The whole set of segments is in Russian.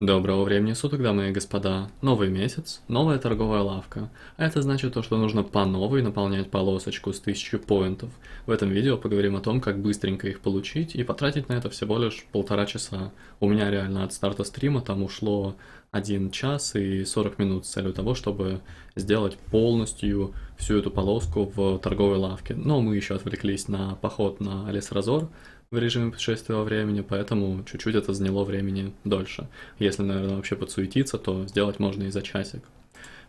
Доброго времени суток, дамы и господа. Новый месяц, новая торговая лавка. А это значит то, что нужно по новой наполнять полосочку с 1000 поинтов. В этом видео поговорим о том, как быстренько их получить и потратить на это всего лишь полтора часа. У меня реально от старта стрима там ушло 1 час и 40 минут с целью того, чтобы сделать полностью всю эту полоску в торговой лавке. Но мы еще отвлеклись на поход на Алисразор, в режиме путешествия во времени, поэтому чуть-чуть это заняло времени дольше. Если, наверное, вообще подсуетиться, то сделать можно и за часик.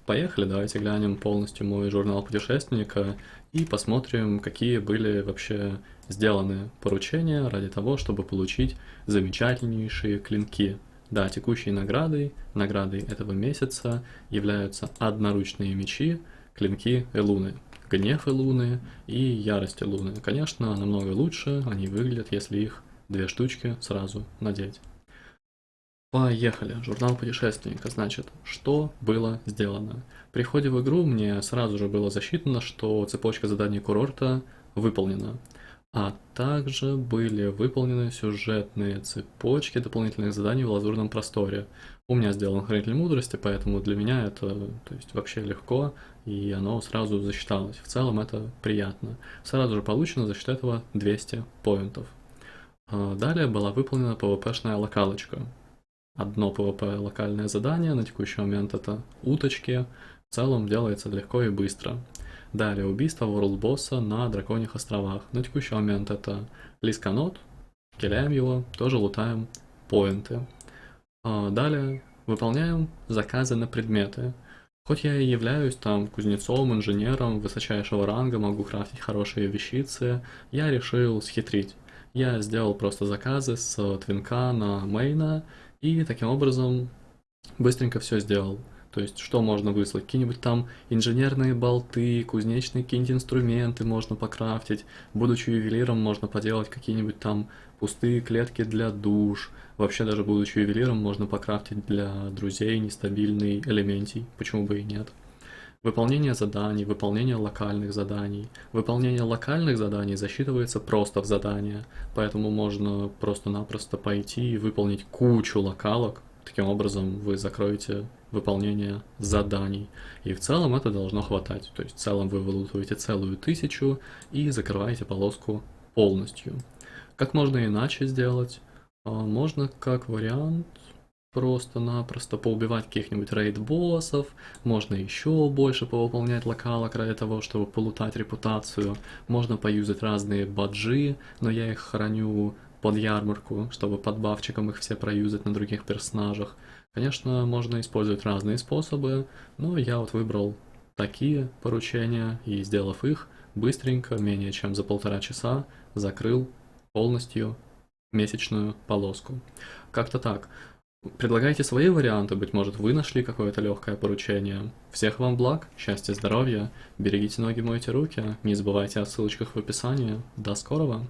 Поехали, давайте глянем полностью мой журнал путешественника и посмотрим, какие были вообще сделаны поручения ради того, чтобы получить замечательнейшие клинки. Да, текущей наградой, наградой этого месяца являются одноручные мечи, клинки Элуны гнев и луны и ярости луны. Конечно, намного лучше они выглядят, если их две штучки сразу надеть. Поехали. Журнал путешественника. Значит, что было сделано? При входе в игру мне сразу же было засчитано, что цепочка заданий курорта выполнена. А также были выполнены сюжетные цепочки дополнительных заданий в лазурном просторе. У меня сделан хранитель мудрости, поэтому для меня это то есть, вообще легко, и оно сразу засчиталось. В целом это приятно. Сразу же получено за счет этого 200 поинтов. А далее была выполнена PvP-шная локалочка. Одно PvP локальное задание, на текущий момент это уточки. В целом делается легко и быстро. Далее убийство World Босса на Драконьих островах. На текущий момент это Лисканот, киляем его, тоже лутаем поинты. А далее выполняем заказы на предметы. Хоть я и являюсь там кузнецом, инженером высочайшего ранга, могу крафтить хорошие вещицы, я решил схитрить. Я сделал просто заказы с твинка на мейна и таким образом быстренько все сделал. То есть, что можно выслать? Какие-нибудь там инженерные болты, кузнечные какие-нибудь инструменты можно покрафтить. Будучи ювелиром, можно поделать какие-нибудь там пустые клетки для душ. Вообще, даже будучи ювелиром, можно покрафтить для друзей нестабильный элементий. Почему бы и нет? Выполнение заданий, выполнение локальных заданий. Выполнение локальных заданий засчитывается просто в задание, поэтому можно просто-напросто пойти и выполнить кучу локалок, Таким образом вы закроете выполнение заданий. И в целом это должно хватать. То есть в целом вы вылутываете целую тысячу и закрываете полоску полностью. Как можно иначе сделать? А, можно как вариант просто-напросто поубивать каких-нибудь рейд-боссов, можно еще больше повыполнять локалок ради того, чтобы полутать репутацию, можно поюзать разные баджи, но я их храню под ярмарку, чтобы подбавчиком их все проюзать на других персонажах. Конечно, можно использовать разные способы, но я вот выбрал такие поручения и, сделав их, быстренько, менее чем за полтора часа, закрыл полностью месячную полоску. Как-то так. Предлагайте свои варианты, быть может вы нашли какое-то легкое поручение. Всех вам благ, счастья, здоровья, берегите ноги, мойте руки, не забывайте о ссылочках в описании. До скорого!